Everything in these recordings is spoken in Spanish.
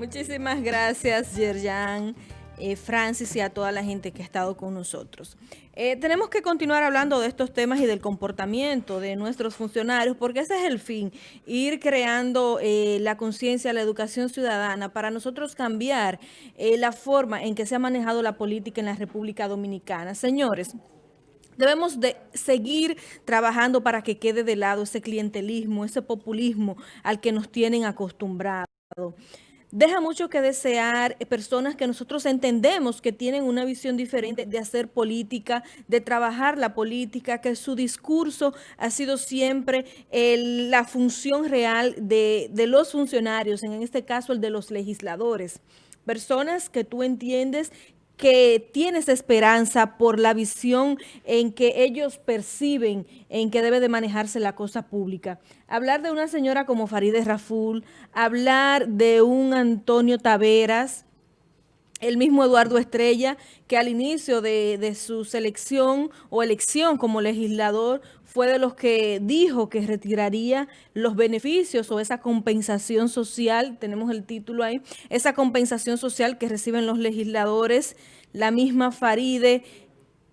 Muchísimas gracias, Yerjan, eh, Francis y a toda la gente que ha estado con nosotros. Eh, tenemos que continuar hablando de estos temas y del comportamiento de nuestros funcionarios, porque ese es el fin, ir creando eh, la conciencia, la educación ciudadana, para nosotros cambiar la forma en que se ha manejado la política en la República Dominicana. Señores, Debemos de seguir trabajando para que quede de lado ese clientelismo, ese populismo al que nos tienen acostumbrados. Deja mucho que desear eh, personas que nosotros entendemos que tienen una visión diferente de hacer política, de trabajar la política, que su discurso ha sido siempre la función real de, de los funcionarios, en este caso el de los legisladores. Personas que tú entiendes que tienes esperanza por la visión en que ellos perciben en que debe de manejarse la cosa pública. Hablar de una señora como Farideh Raful, hablar de un Antonio Taveras, el mismo Eduardo Estrella, que al inicio de, su selección o elección como legislador fue de los que dijo que retiraría los beneficios o esa compensación social, tenemos el título ahí, esa compensación social que reciben los legisladores, la misma Faride,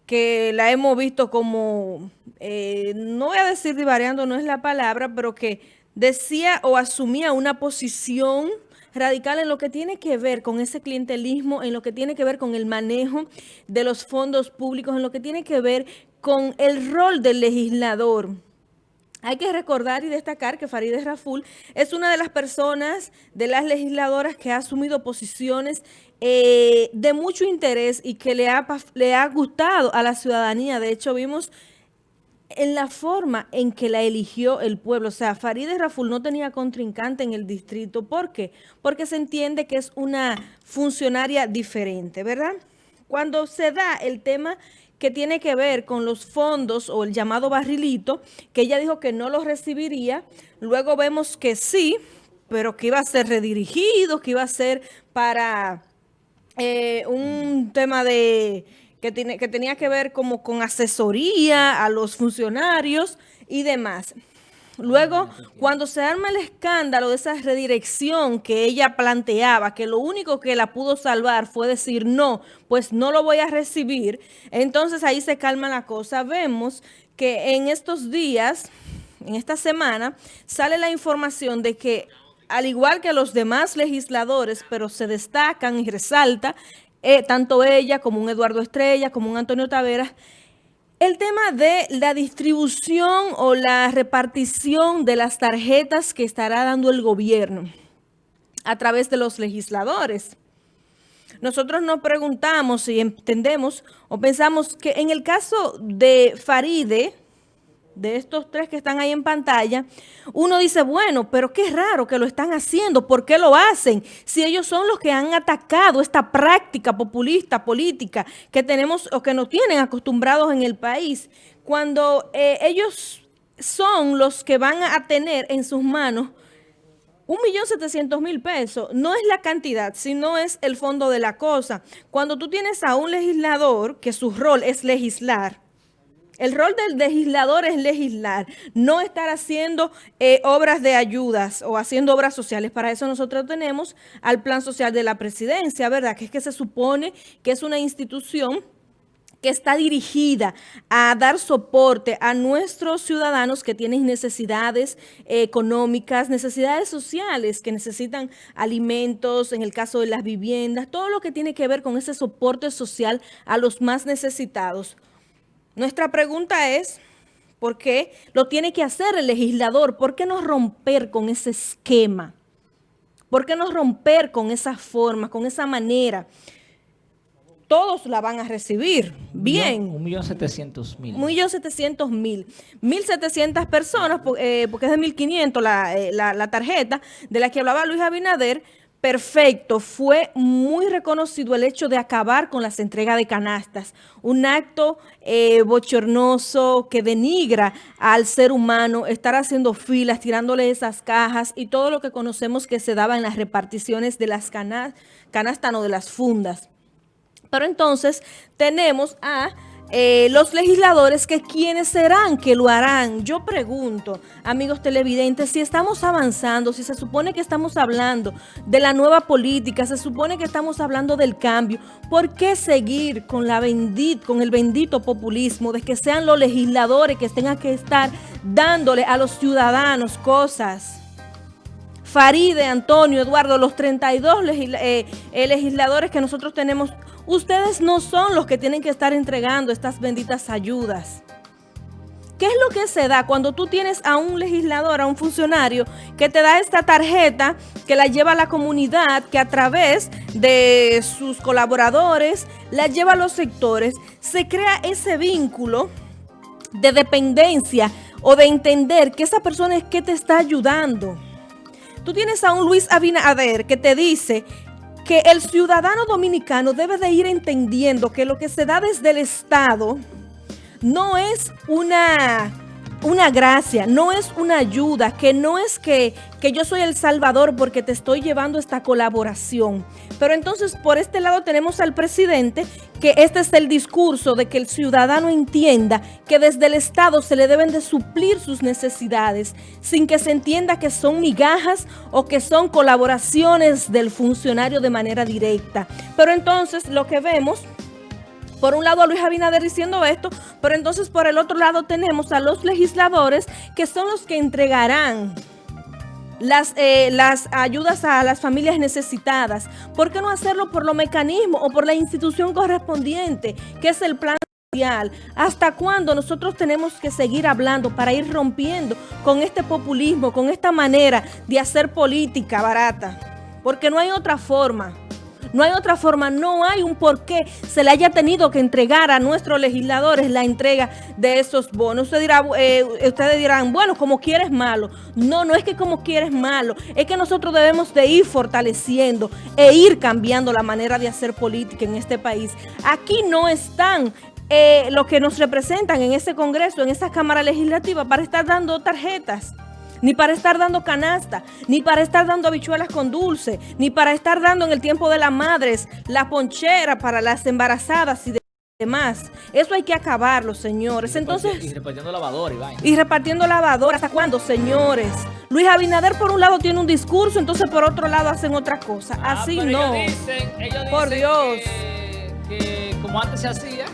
que la hemos visto como, eh, no voy a decir divariando, no es la palabra, pero que decía o asumía una posición radical en lo que tiene que ver con ese clientelismo, en lo que tiene que ver con el manejo de los fondos públicos, en lo que tiene que ver con el rol del legislador. Hay que recordar y destacar que Farideh Raful es una de las personas, de las legisladoras que ha asumido posiciones eh, de mucho interés y que le ha, le ha gustado a la ciudadanía. De hecho, vimos en la forma en que la eligió el pueblo. O sea, Farideh Raful no tenía contrincante en el distrito. ¿Por qué? Porque se entiende que es una funcionaria diferente, ¿verdad? Cuando se da el tema que tiene que ver con los fondos o el llamado barrilito, que ella dijo que no los recibiría, luego vemos que sí, pero que iba a ser redirigido, que iba a ser para eh, un tema de que, tiene, que tenía que ver como con asesoría a los funcionarios y demás. Luego, cuando se arma el escándalo de esa redirección que ella planteaba, que lo único que la pudo salvar fue decir no, pues no lo voy a recibir, entonces ahí se calma la cosa. Vemos que en estos días, en esta semana, sale la información de que al igual que los demás legisladores, pero se destacan y resalta, eh, tanto ella como un Eduardo Estrella, como un Antonio Taveras, el tema de la distribución o la repartición de las tarjetas que estará dando el gobierno a través de los legisladores. Nosotros nos preguntamos y entendemos o pensamos que en el caso de Faride, de estos tres que están ahí en pantalla, uno dice, bueno, pero qué raro que lo están haciendo, ¿por qué lo hacen? Si ellos son los que han atacado esta práctica populista, política, que tenemos o que nos tienen acostumbrados en el país, cuando eh, ellos son los que van a tener en sus manos un millón setecientos mil pesos no es la cantidad, sino es el fondo de la cosa. Cuando tú tienes a un legislador que su rol es legislar, el rol del legislador es legislar, no estar haciendo eh, obras de ayudas o haciendo obras sociales. Para eso nosotros tenemos al plan social de la presidencia, ¿verdad? Que es que se supone que es una institución que está dirigida a dar soporte a nuestros ciudadanos que tienen necesidades eh, económicas, necesidades sociales, que necesitan alimentos, en el caso de las viviendas, todo lo que tiene que ver con ese soporte social a los más necesitados. Nuestra pregunta es, ¿por qué lo tiene que hacer el legislador? ¿Por qué no romper con ese esquema? ¿Por qué no romper con esa forma, con esa manera? Todos la van a recibir. Bien. Un millón setecientos mil. Un millón setecientos mil. Mil setecientas personas, eh, porque es de mil quinientos eh, la tarjeta de la que hablaba Luis Abinader, perfecto. Fue muy reconocido el hecho de acabar con las entregas de canastas. Un acto eh, bochornoso que denigra al ser humano, estar haciendo filas, tirándole esas cajas y todo lo que conocemos que se daba en las reparticiones de las canastas, canastas no, de las fundas. Pero entonces tenemos a eh, los legisladores que quienes serán que lo harán. Yo pregunto, amigos televidentes, si estamos avanzando, si se supone que estamos hablando de la nueva política, se supone que estamos hablando del cambio, ¿por qué seguir con, la bendit, con el bendito populismo de que sean los legisladores que tengan que estar dándole a los ciudadanos cosas? Faride, Antonio, Eduardo, los 32 eh, eh, legisladores que nosotros tenemos Ustedes no son los que tienen que estar entregando estas benditas ayudas. ¿Qué es lo que se da cuando tú tienes a un legislador, a un funcionario, que te da esta tarjeta, que la lleva a la comunidad, que a través de sus colaboradores la lleva a los sectores? Se crea ese vínculo de dependencia o de entender que esa persona es que te está ayudando. Tú tienes a un Luis Abinader que te dice que el ciudadano dominicano debe de ir entendiendo que lo que se da desde el Estado no es una, una gracia, no es una ayuda, que no es que, que yo soy el salvador porque te estoy llevando esta colaboración. Pero entonces por este lado tenemos al presidente que este es el discurso de que el ciudadano entienda que desde el Estado se le deben de suplir sus necesidades sin que se entienda que son migajas o que son colaboraciones del funcionario de manera directa. Pero entonces lo que vemos... Por un lado Luis Abinader diciendo esto, pero entonces por el otro lado tenemos a los legisladores que son los que entregarán las, eh, las ayudas a las familias necesitadas. ¿Por qué no hacerlo por los mecanismos o por la institución correspondiente, que es el plan social? ¿Hasta cuándo nosotros tenemos que seguir hablando para ir rompiendo con este populismo, con esta manera de hacer política barata? Porque no hay otra forma. No hay otra forma, no hay un por qué se le haya tenido que entregar a nuestros legisladores la entrega de esos bonos. Usted dirá, eh, ustedes dirán, bueno, como quieres malo. No, no es que como quieres malo, es que nosotros debemos de ir fortaleciendo e ir cambiando la manera de hacer política en este país. Aquí no están eh, los que nos representan en ese Congreso, en esa Cámara Legislativa, para estar dando tarjetas ni para estar dando canasta, ni para estar dando habichuelas con dulce, ni para estar dando en el tiempo de las madres la ponchera para las embarazadas y demás. Eso hay que acabarlo, señores. Entonces, y repartiendo lavadores, y, y repartiendo lavadores. ¿Hasta cuándo, señores? Luis Abinader por un lado tiene un discurso, entonces por otro lado hacen otra cosa. Ah, Así no. Ellos dicen, ellos por Dios. que como antes se hacía,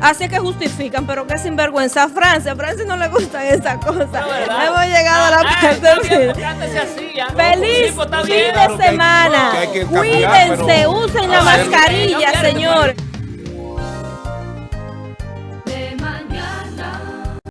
Así que justifican, pero qué sinvergüenza. A Francia, a Francia no le gustan esas cosas. Hemos llegado a la ah, parte Feliz fin de semana. Cuídense, usen la mascarilla, señor.